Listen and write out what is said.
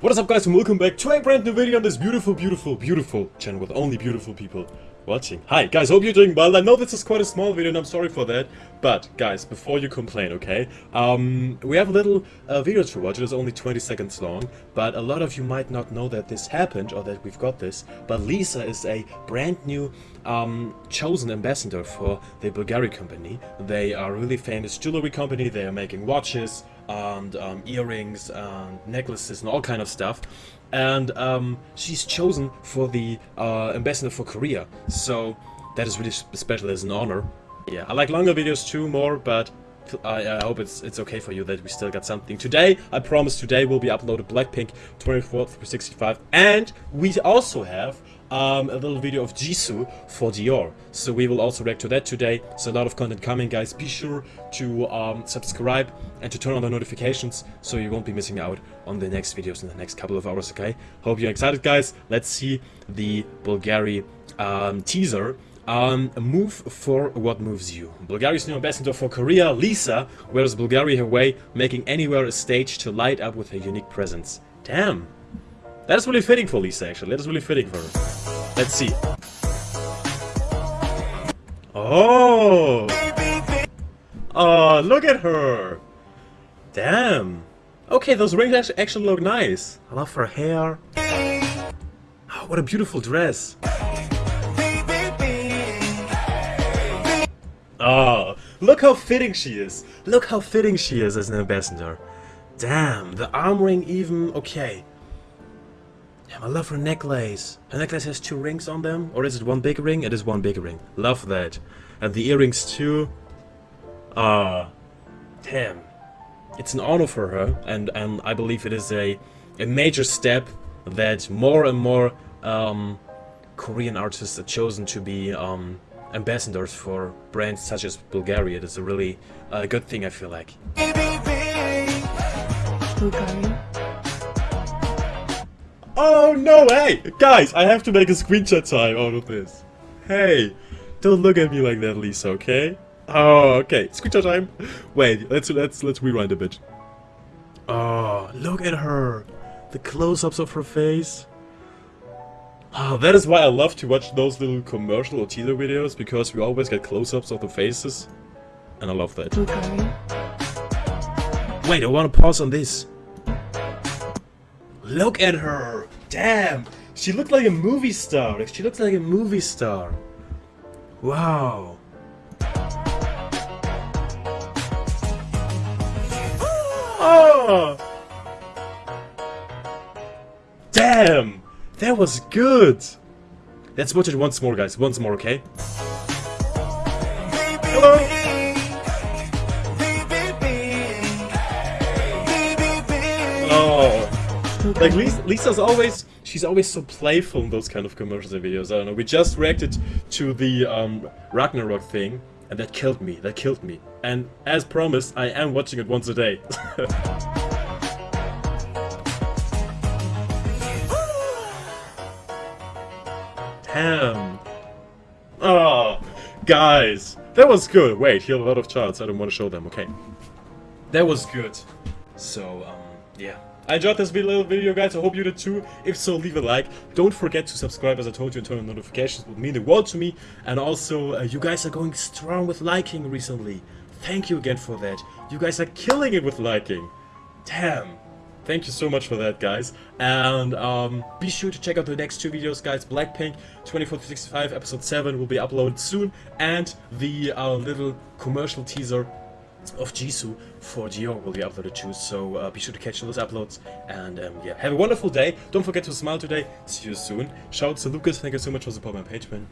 What is up guys and welcome back to a brand new video on this beautiful, beautiful, beautiful channel with only beautiful people watching. Hi guys, hope you're doing well. I know this is quite a small video and I'm sorry for that. But guys, before you complain, okay? Um, we have a little uh, video to watch. It is only 20 seconds long. But a lot of you might not know that this happened or that we've got this. But Lisa is a brand new um, chosen ambassador for the Bulgari company. They are a really famous jewelry company. They are making watches and um, earrings and necklaces and all kind of stuff and um, she's chosen for the uh, ambassador for Korea. So that is really special as an honor. Yeah, I like longer videos too more, but I, I, hope it's it's okay for you that we still got something. Today, I promise today will be uploaded Blackpink 24th for 65 and we also have um, a little video of Jisoo for Dior. So we will also react to that today. So a lot of content coming, guys. Be sure to um, subscribe and to turn on the notifications so you won't be missing out on the next videos in the next couple of hours, okay? Hope you're excited, guys. Let's see the Bulgari um, teaser. Um, move for what moves you. Bulgari's new ambassador for Korea, Lisa, wears Bulgari her way, making anywhere a stage to light up with her unique presence. Damn! That is really fitting for Lisa, actually. That is really fitting for her. Let's see. Oh! Oh, look at her! Damn! Okay, those rings actually look nice. I love her hair. Oh, what a beautiful dress. Oh, look how fitting she is. Look how fitting she is as an ambassador. Damn, the arm ring even... Okay, Damn, I love her necklace. Her necklace has two rings on them. Or is it one big ring? It is one big ring. Love that. And the earrings too. Ah. Uh, damn. It's an honor for her. And, and I believe it is a, a major step that more and more um, Korean artists are chosen to be um, ambassadors for brands such as Bulgaria. It is a really uh, good thing, I feel like. Bulgaria? Oh, no, hey! Guys, I have to make a screenshot time out of this. Hey, don't look at me like that, Lisa, okay? Oh, okay. Screenshot time. Wait, let's let's let's rewind a bit. Oh, look at her. The close-ups of her face. Oh, that is why I love to watch those little commercial or teaser videos, because we always get close-ups of the faces. And I love that. Okay. Wait, I want to pause on this. Look at her! Damn! She looked like a movie star. She looks like a movie star. Wow. Oh! Damn! That was good! Let's watch it once more, guys. Once more, okay? Hello! Like Lisa's always, she's always so playful in those kind of commercials and videos. I don't know. We just reacted to the um, Ragnarok thing, and that killed me. That killed me. And as promised, I am watching it once a day. Damn. Oh, guys. That was good. Wait, he had a lot of charts. I don't want to show them. Okay. That was good. So, um, yeah. I enjoyed this little video, guys. I hope you did too. If so, leave a like. Don't forget to subscribe, as I told you, and turn on notifications. It would mean the world to me. And also, uh, you guys are going strong with liking recently. Thank you again for that. You guys are killing it with liking. Damn. Thank you so much for that, guys. And um, be sure to check out the next two videos, guys. Blackpink 24 to 65 episode 7 will be uploaded soon. And the uh, little commercial teaser of Jisoo for Dior will be uploaded too, so uh, be sure to catch those uploads, and um, yeah, have a wonderful day, don't forget to smile today, see you soon, shout out to Lucas, thank you so much for supporting my page, man.